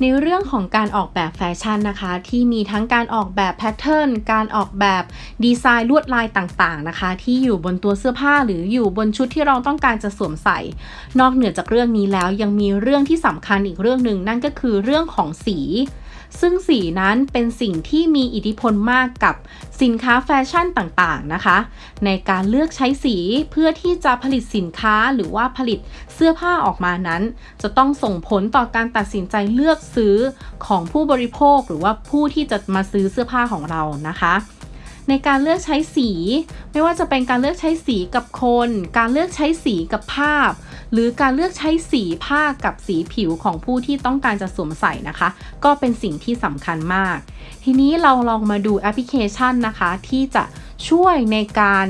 ในเรื่องของการออกแบบแฟชั่นนะคะ ที่มีทั้งการออกแบบแพทเทิร์นการออกแบบดีไซน์ลวดลายต่างๆนะคะ ที่อยู่บนตัวเสื้อผ้าหรืออยู่บนชุดที่เราต้องการจะสวมใส่ นอกเหนือจากเรื่องนี้แล้วยังมีเรื่องที่สำคัญอีกเรื่องหนึ่งนั่นก็คือเรื่องของสี ซึ่งสีนั้นเป็นสิ่งที่มีอิทธิพลมากกับสินค้าแฟชั่นต่างๆนะคะ ในการเลือกใช้สีเพื่อที่จะผลิตสินค้าหรือว่าผลิตเสื้อผ้าออกมานั้น จะต้องส่งผลต่อการตัดสินใจเลือกซื้อของผู้บริโภคหรือว่าผู้ที่จะมาซื้อเสื้อผ้าของเรานะคะในการเลือกใช้สี ไม่ว่าจะเป็นการเลือกใช้สีกับคน การเลือกใช้สีกับภาพ หรือการเลือกใช้สีผ้ากับสีผิวของผู้ที่ต้องการจะสวมใส่นะคะ ก็เป็นสิ่งที่สำคัญมาก ทีนี้เราลองมาดูแอปพลิเคชันนะคะ ที่จะช่วยในการ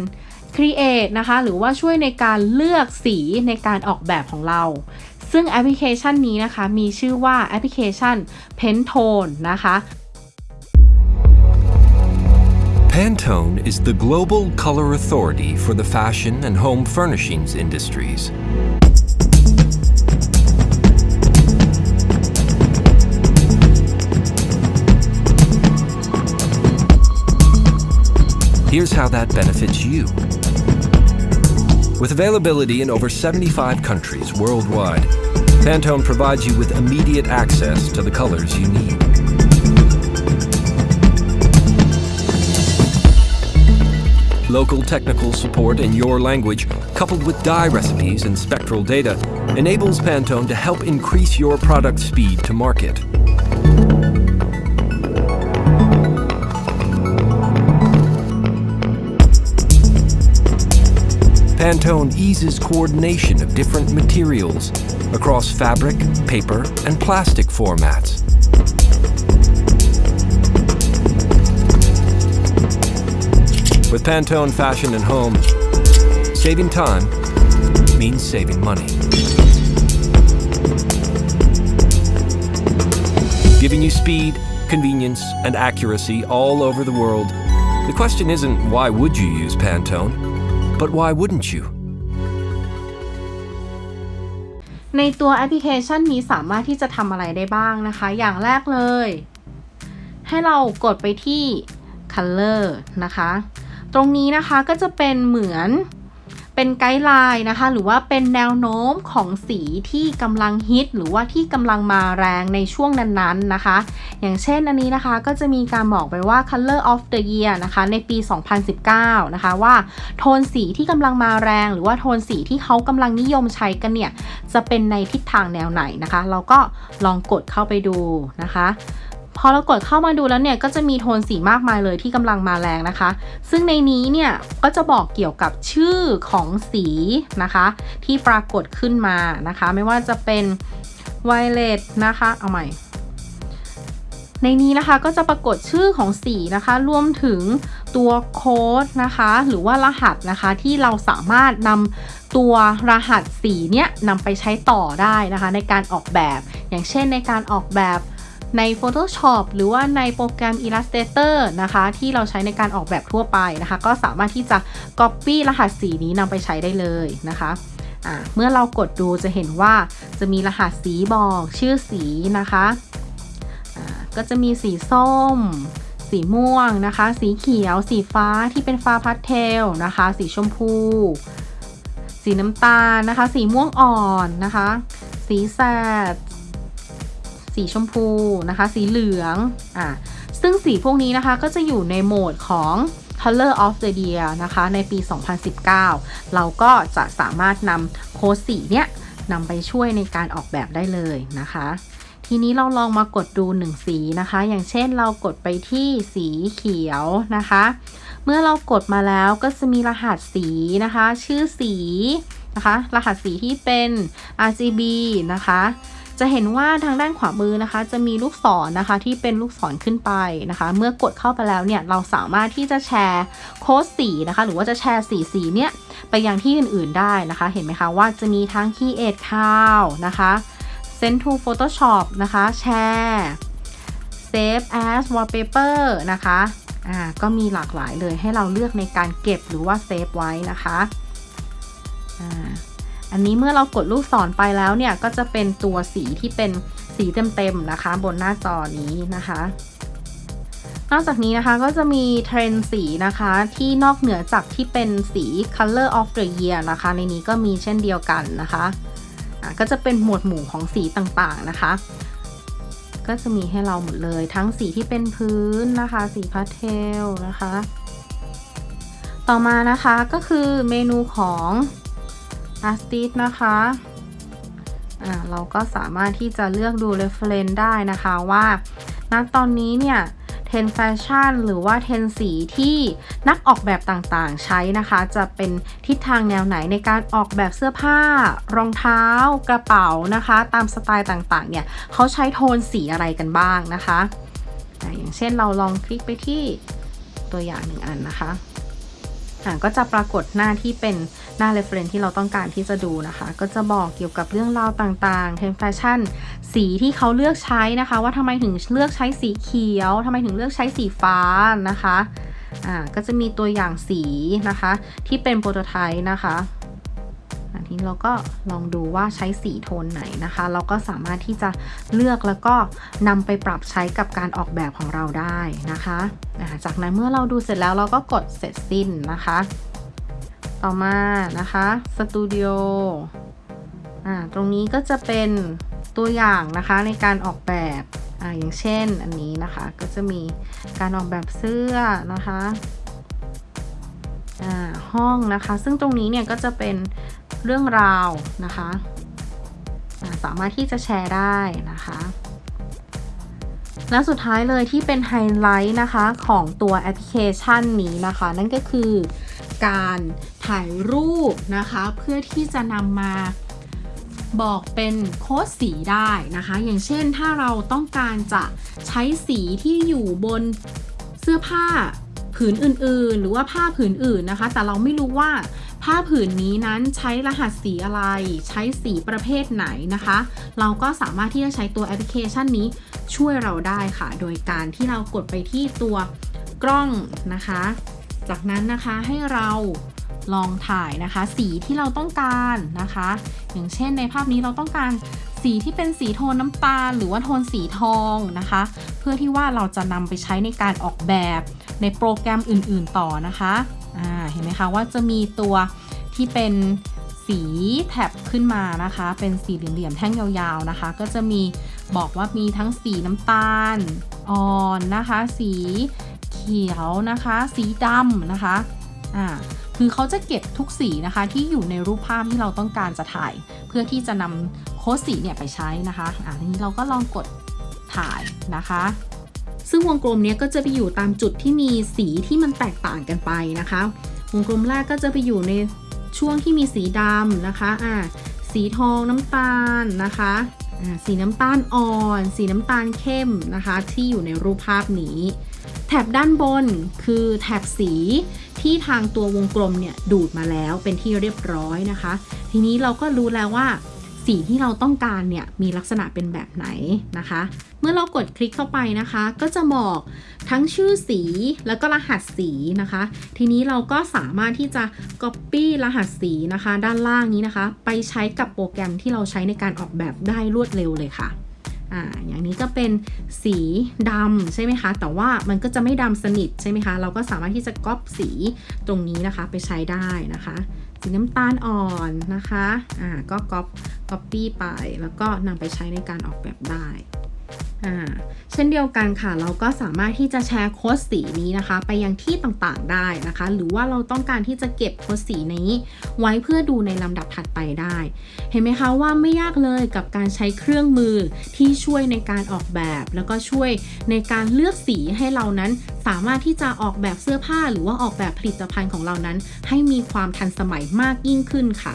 create นะคะ หรือว่าช่วยในการเลือกสีในการออกแบบของเรา ซึ่งแอปพลิเคชันนี้นะคะ มีชื่อว่าแอปพลิเคชัน Pentone นะคะ Pantone is the global color authority for the fashion and home furnishings industries. Here's how that benefits you. With availability in over 75 countries worldwide, Pantone provides you with immediate access to the colors you need. Local technical support in your language, coupled with dye recipes and spectral data, enables Pantone to help increase your product speed to market. Pantone eases coordination of different materials across fabric, paper, and plastic formats. With Pantone Fashion and Home, saving time means saving money. Giving you speed, convenience, and accuracy all over the world. The question isn't why would you use Pantone, but why wouldn't you? ในตัวแอปพลิเคชันนี้สามารถที่จะทำอะไรได้บ้างนะคะ อย่างแรกเลย ให้เรากดไปที่ Color นะคะ ตรงนี้นะคะก็จะเป็นเหมือน เป็นไกด์ไลน์นะคะ หรือว่าเป็นแนวโน้มของสีที่กำลังฮิต หรือว่าที่กำลังมาแรงในช่วงนั้นๆนะคะ อย่างเช่นอันนี้นะคะก็จะมีการบอกไปว่า color of the year นะคะ ในปี 2019 นะคะว่าโทนสีที่กำลังมาแรง หรือว่าโทนสีที่เขากำลังนิยมใช้กันเนี่ย จะเป็นในทิศทางแนวไหนนะคะ เราก็ลองกดเข้าไปดูนะคะ พอเรากดเข้ามาดูแล้วเนี่ยก็จะมีโทนสีมากมายเลยที่กำลังมาแรงนะคะ ซึ่งในนี้เนี่ยก็จะบอกเกี่ยวกับชื่อของสีนะคะ ที่ปรากฏขึ้นมานะคะ ไม่ว่าจะเป็น violet นะคะเอาใหม่ในนี้นะคะก็จะปรากฏชื่อของสีนะคะรวมถึงตัวโค้ดนะคะ หรือว่ารหัสนะคะที่เราสามารถนำตัวรหัสสีเนี้ยนำไปใช้ต่อได้นะคะ ในการออกแบบ อย่างเช่นในการออกแบบ ใน Photoshop หรือว่าในโปรแกรม Illustrator นะคะ ที่เราใช้ในการออกแบบทั่วไปนะคะ ก็สามารถที่จะ Copy รหัสสีนี้นำไปใช้ได้เลยนะคะเมื่อเรากดดูจะเห็นว่าจะมีรหัสสีบอกชื่อสีนะคะก็จะมีสีส้ม สีม่วงนะคะ สีเขียว สีฟ้าที่เป็นฟ้าพัสเทลนะคะ สีชมพู สีน้ำตาลนะคะ สีม่วงอ่อนนะคะ สีแสด สีชมพูนะคะ สีเหลืองอ่าซึ่งสีพวกนี้นะคะก็จะอยู่ในโหมดของ Color of the Year นะคะ ในปี 2019 เราก็จะสามารถนำโค้ดสีเนี้ยนำไปช่วยในการออกแบบได้เลยนะคะ ทีนี้เราลองมากดดูหนึ่งสีนะคะ อย่างเช่นเรากดไปที่สีเขียวนะคะ เมื่อเรากดมาแล้วก็จะมีรหัสสีนะคะ ชื่อสีนะคะ รหัสสีที่เป็น RGB นะคะ จะเห็นว่าทางด้านขวามือนะคะ จะมีลูกศรนนะคะที่เป็นลูกศรขึ้นไปนะคะ เมื่อกดเข้าไปแล้วเนี่ยเราสามารถที่จะแชร์โค้ดสีนะคะ หรือว่าจะแชร์สีสีเนี่ยไปยังที่อื่นๆได้นะคะ เห็นไหมคะว่าจะมีทั้ง Create c o w นะคะ Send to Photoshop นะคะแชร์ Save as Wallpaper นะคะอ่าก็มีหลากหลายเลยให้เราเลือกในการเก็บหรือว่าเซฟไว้นะคะอ่า อันนี้เมื่อเรากดลูกศรไปแล้วเนี่ยก็จะเป็นตัวสีที่เป็นสีเต็มๆนะคะ บนหน้าจอนี้นะคะ นอกจากนี้นะคะก็จะมีเทรนสีนะคะที่นอกเหนือจากที่เป็นสี color of the year นะคะ ในนี้ก็มีเช่นเดียวกันนะคะะก็จะเป็นหมวดหมู่ของสีต่างๆนะคะ ก็จะมีให้เราหมดเลยทั้งสีที่เป็นพื้นนะคะ สีพาสเทลนะคะ ต่อมานะคะก็คือเมนูของ Artist นะคะอ่าเราก็สามารถที่จะเลือกดู reference ได้นะคะว่าณตอนนี้เนี่ยเทรนด์แฟชั่นหรือว่าเทรนด์สีที่นักออกแบบต่างๆ ใช้นะคะ จะเป็นทิศทางแนวไหนในการออกแบบเสื้อผ้า รองเท้ากระเป๋านะคะ ตามสไตล์ต่างๆ เนี่ยเขาใช้โทนสีอะไรกันบ้างนะคะ อย่างเช่นเราลองคลิกไปที่ตัวอย่างหนึ่งอันนะคะ ก็จะปรากฏหน้าที่เป็นหน้า reference ที่เราต้องการที่จะดูนะคะ ก็จะบอกเกี่ยวกับเรื่องราวต่างๆเทรนด์แฟชั่น สีที่เขาเลือกใช้นะคะ ว่าทำไมถึงเลือกใช้สีเขียวทำไมถึงเลือกใช้สีฟ้านะคะอ่าก็จะมีตัวอย่างสีนะคะ ที่เป็น prototype นะคะ นี้เราก็ลองดูว่าใช้สีโทนไหนนะคะ เราก็สามารถที่จะเลือกแล้วก็นำไปปรับใช้กับการออกแบบของเราได้นะคะจากนั้นเมื่อเราดูเสร็จแล้วเราก็กดเสร็จสิ้นนะคะ ต่อมานะคะสตูดิโออ่าตรงนี้ก็จะเป็นตัวอย่างนะคะในการออกแบบอ่าอย่างเช่นอันนี้นะคะก็จะมีการออกแบบเสื้อนะคะอ่าห้องนะคะ ซึ่งตรงนี้เนี่ยก็จะเป็น เรื่องราวนะคะสามารถที่จะแชร์ได้นะคะ และสุดท้ายเลยที่เป็นไฮไลท์นะคะของตัวแอปพลิเคชันนี้นะคะ นั่นก็คือการถ่ายรูปนะคะ เพื่อที่จะนำมาบอกเป็นโค้ดสีได้นะคะ อย่างเช่นถ้าเราต้องการจะใช้สีที่อยู่บนเสื้อผ้าผืนอื่นๆ หรือว่าผ้าผืนอื่นนะคะ แต่เราไม่รู้ว่า ผ้าผืนนี้นั้นใช้รหัสสีอะไร ใช้สีประเภทไหนนะคะ เราก็สามารถที่จะใช้ตัวแอปพลิเคชันนี้ช่วยเราได้ค่ะ โดยการที่เรากดไปที่ตัวกล้องนะคะ จากนั้นนะคะให้เราลองถ่ายนะคะ สีที่เราต้องการนะคะ อย่างเช่นในภาพนี้เราต้องการสีที่เป็นสีโทนน้ำตาล หรือว่าโทนสีทองนะคะ เพื่อที่ว่าเราจะนำไปใช้ในการออกแบบในโปรแกรมอื่น ๆ ต่อนะคะ อ่าเห็นไหมคะว่าจะมีตัวที่เป็นสีแท็บขึ้นมานะคะ เป็นสีเหลี่ยมๆแท่งยาวๆนะคะ ก็จะมีบอกว่ามีทั้งสีน้ำตาลอ่อนนะคะ สีเขียวนะคะ สีดำนะคะอ่าคือเขาจะเก็บทุกสีนะคะ ที่อยู่ในรูปภาพที่เราต้องการจะถ่าย เพื่อที่จะนำโค้ดสีเนี่ยไปใช้นะคะอ่าทีนี้เราก็ลองกดถ่ายนะคะ ซึ่งวงกลมเนี้ยก็จะไปอยู่ตามจุดที่มีสีที่มันแตกต่างกันไปนะคะ วงกลมแรกก็จะไปอยู่ในช่วงที่มีสีดำนะคะอ่าสีทองน้ำตาลนะคะอ่าสีน้ำตาลอ่อน สีน้ำตาลเข้มนะคะ ที่อยู่ในรูปภาพนี้ แถบด้านบนคือแถบสีที่ทางตัววงกลมเนี่ยดูดมาแล้วเป็นที่เรียบร้อยนะคะ ทีนี้เราก็รู้แล้วว่า สีที่เราต้องการเนี่ยมีลักษณะเป็นแบบไหนนะคะ เมื่อเรากดคลิกเข้าไปนะคะ ก็จะบอกทั้งชื่อสีแล้วก็รหัสสีนะคะ ทีนี้เราก็สามารถที่จะ Copy รหัสสีนะคะ ด้านล่างนี้นะคะ ไปใช้กับโปรแกรมที่เราใช้ในการออกแบบได้รวดเร็วเลยค่ะอ่าอย่างนี้ก็เป็นสีดำใช่ไหมคะ แต่ว่ามันก็จะไม่ดำสนิทใช่ไหมคะ เราก็สามารถที่จะก๊อปสีตรงนี้นะคะไปใช้ได้นะคะ สีน้ำตาลอ่อนนะคะ อ่า ก็ก๊อป ก๊อปปี้ไป แล้วก็นำไปใช้ในการออกแบบได้ เช่นเดียวกันค่ะ เราก็สามารถที่จะแชร์โค้ดสีนี้นะคะ ไปยังที่ต่างๆได้นะคะ หรือว่าเราต้องการที่จะเก็บโค้ดสีนี้ ไว้เพื่อดูในลำดับถัดไปได้ เห็นไหมคะว่าไม่ยากเลยกับการใช้เครื่องมือที่ช่วยในการออกแบบ แล้วก็ช่วยในการเลือกสีให้เรานั้น สามารถที่จะออกแบบเสื้อผ้า หรือว่าออกแบบผลิตภัณฑ์ของเรานั้น ให้มีความทันสมัยมากยิ่งขึ้นค่ะ